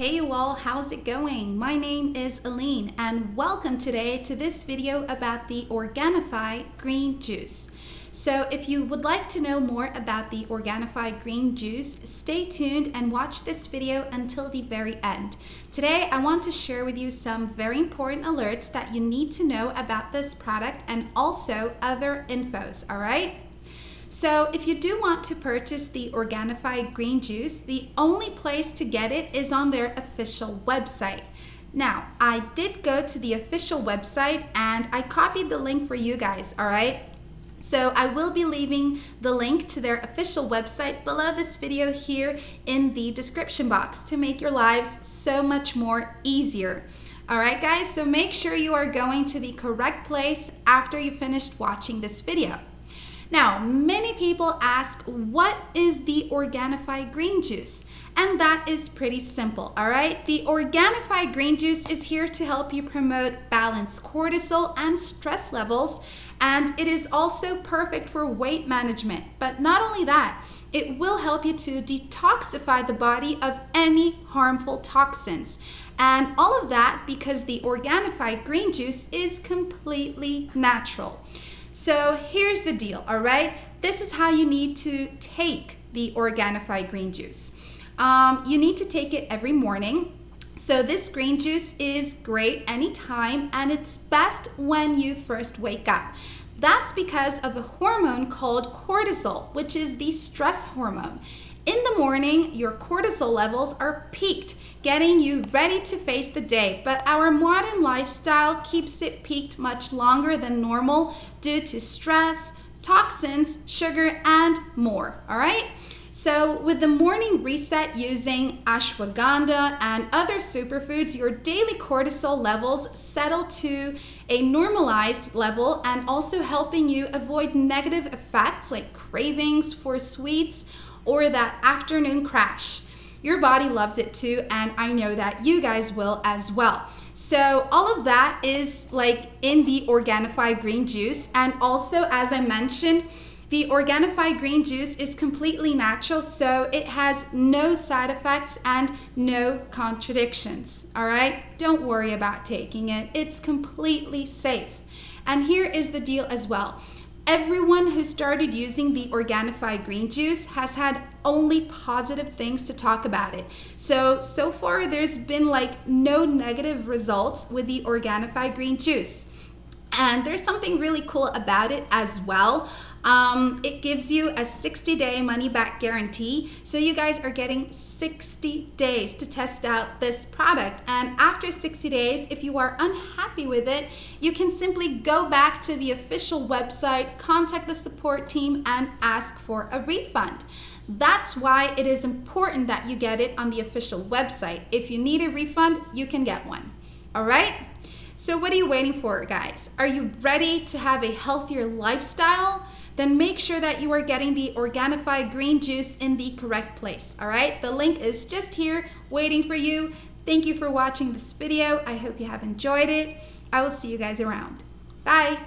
Hey you all, how's it going? My name is Aline and welcome today to this video about the Organifi green juice. So if you would like to know more about the Organifi green juice, stay tuned and watch this video until the very end. Today I want to share with you some very important alerts that you need to know about this product and also other infos, alright? So if you do want to purchase the Organifi green juice, the only place to get it is on their official website. Now, I did go to the official website and I copied the link for you guys, all right? So I will be leaving the link to their official website below this video here in the description box to make your lives so much more easier. All right, guys, so make sure you are going to the correct place after you finished watching this video. Now, many people ask, what is the Organifi green juice? And that is pretty simple, all right? The Organifi green juice is here to help you promote balanced cortisol and stress levels, and it is also perfect for weight management. But not only that, it will help you to detoxify the body of any harmful toxins. And all of that because the Organifi green juice is completely natural. So here's the deal, all right? This is how you need to take the Organifi green juice. Um, you need to take it every morning. So this green juice is great anytime and it's best when you first wake up. That's because of a hormone called cortisol, which is the stress hormone. In the morning, your cortisol levels are peaked, getting you ready to face the day. But our modern lifestyle keeps it peaked much longer than normal due to stress, toxins, sugar, and more. All right? So with the morning reset using ashwagandha and other superfoods, your daily cortisol levels settle to a normalized level and also helping you avoid negative effects like cravings for sweets or that afternoon crash. Your body loves it too, and I know that you guys will as well. So all of that is like in the Organifi green juice. And also, as I mentioned, the Organifi green juice is completely natural, so it has no side effects and no contradictions, all right? Don't worry about taking it. It's completely safe. And here is the deal as well everyone who started using the Organifi green juice has had only positive things to talk about it. So, so far there's been like no negative results with the Organifi green juice. And there's something really cool about it as well. Um, it gives you a 60 day money back guarantee. So you guys are getting 60 days to test out this product. And after 60 days, if you are unhappy with it, you can simply go back to the official website, contact the support team and ask for a refund. That's why it is important that you get it on the official website. If you need a refund, you can get one. All right? So what are you waiting for, guys? Are you ready to have a healthier lifestyle? Then make sure that you are getting the Organifi green juice in the correct place, all right? The link is just here waiting for you. Thank you for watching this video. I hope you have enjoyed it. I will see you guys around. Bye.